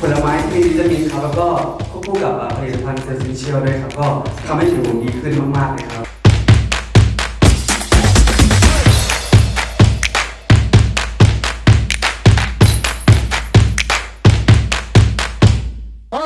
ผลไม้ที่มีวิตามินครับแล้วก็ควบคู่กับผลิตภัณฑ์เซอร์เชียลด้วยครับก็ทำให้ผิวผมดีขึ้นมากๆเลยครับเฮ้